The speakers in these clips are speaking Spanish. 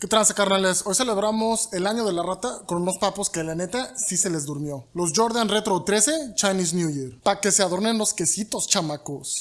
¿Qué tranza, carnales? Hoy celebramos el año de la rata con unos papos que la neta sí se les durmió. Los Jordan Retro 13 Chinese New Year. Pa' que se adornen los quesitos, chamacos.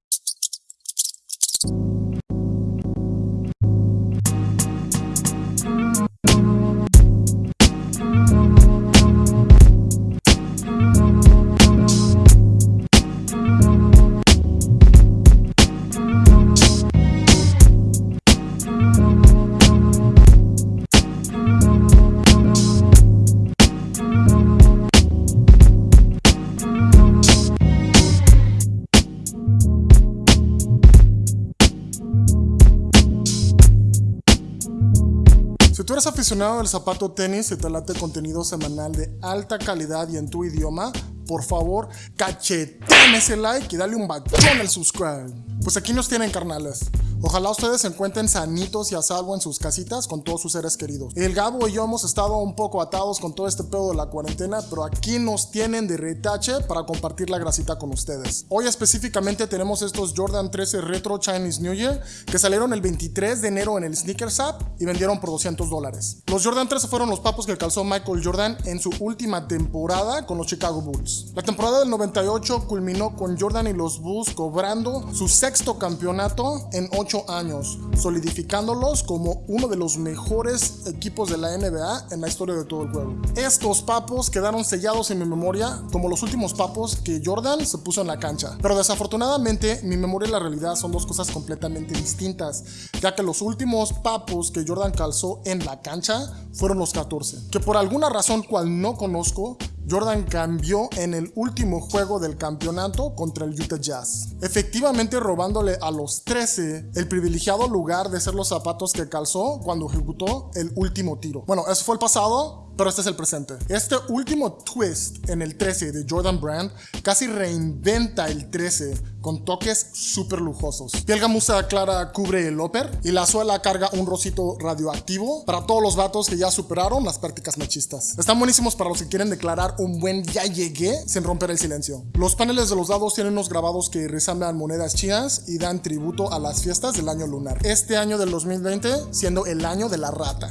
Tú eres aficionado del zapato tenis y te late contenido semanal de alta calidad y en tu idioma, por favor, cacheten ese like y dale un bachón al subscribe. Pues aquí nos tienen carnales. Ojalá ustedes se encuentren sanitos y a salvo en sus casitas con todos sus seres queridos. El Gabo y yo hemos estado un poco atados con todo este pedo de la cuarentena, pero aquí nos tienen de retache para compartir la grasita con ustedes. Hoy específicamente tenemos estos Jordan 13 Retro Chinese New Year que salieron el 23 de enero en el Sneakers App y vendieron por 200 dólares. Los Jordan 13 fueron los papos que calzó Michael Jordan en su última temporada con los Chicago Bulls. La temporada del 98 culminó con Jordan y los Bulls cobrando su sexto campeonato en 8 años, solidificándolos como uno de los mejores equipos de la NBA en la historia de todo el juego. Estos papos quedaron sellados en mi memoria como los últimos papos que Jordan se puso en la cancha. Pero desafortunadamente mi memoria y la realidad son dos cosas completamente distintas, ya que los últimos papos que Jordan calzó en la cancha fueron los 14, que por alguna razón cual no conozco, Jordan cambió en el último juego del campeonato contra el Utah Jazz, efectivamente robándole a los 13 el privilegiado lugar de ser los zapatos que calzó cuando ejecutó el último tiro. Bueno, eso fue el pasado, pero este es el presente. Este último twist en el 13 de Jordan Brand casi reinventa el 13 con toques súper lujosos. Piel gamuza clara cubre el upper y la suela carga un rosito radioactivo para todos los vatos que ya superaron las prácticas machistas. Están buenísimos para los que quieren declarar un buen ya llegué sin romper el silencio. Los paneles de los lados tienen unos grabados que resamblan monedas chinas y dan tributo a las fiestas del año lunar. Este año del 2020 siendo el año de la rata.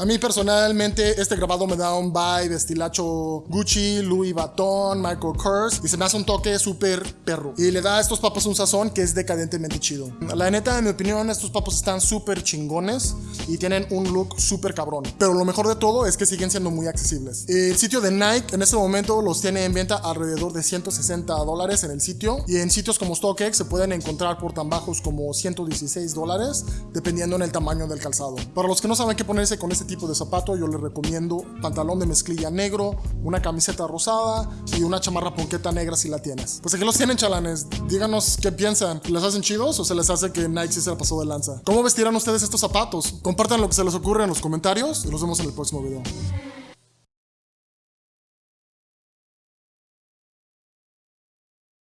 A mí personalmente este grabado me da un vibe estilacho Gucci, Louis Vuitton, Michael Kors y se me hace un toque súper perro. Y le da a estos papos un sazón que es decadentemente chido. La neta, en mi opinión, estos papos están súper chingones y tienen un look súper cabrón. Pero lo mejor de todo es que siguen siendo muy accesibles. El sitio de Nike en este momento los tiene en venta alrededor de 160 dólares en el sitio y en sitios como StockX se pueden encontrar por tan bajos como 116 dólares dependiendo en el tamaño del calzado. Para los que no saben qué ponerse con este tipo de zapato, yo les recomiendo pantalón de mezclilla negro, una camiseta rosada y una chamarra ponqueta negra si la tienes. Pues aquí los tienen, chalanes. Díganos qué piensan. ¿Les hacen chidos o se les hace que Nike sí se la pasó de lanza? ¿Cómo vestirán ustedes estos zapatos? Compartan lo que se les ocurre en los comentarios y nos vemos en el próximo video.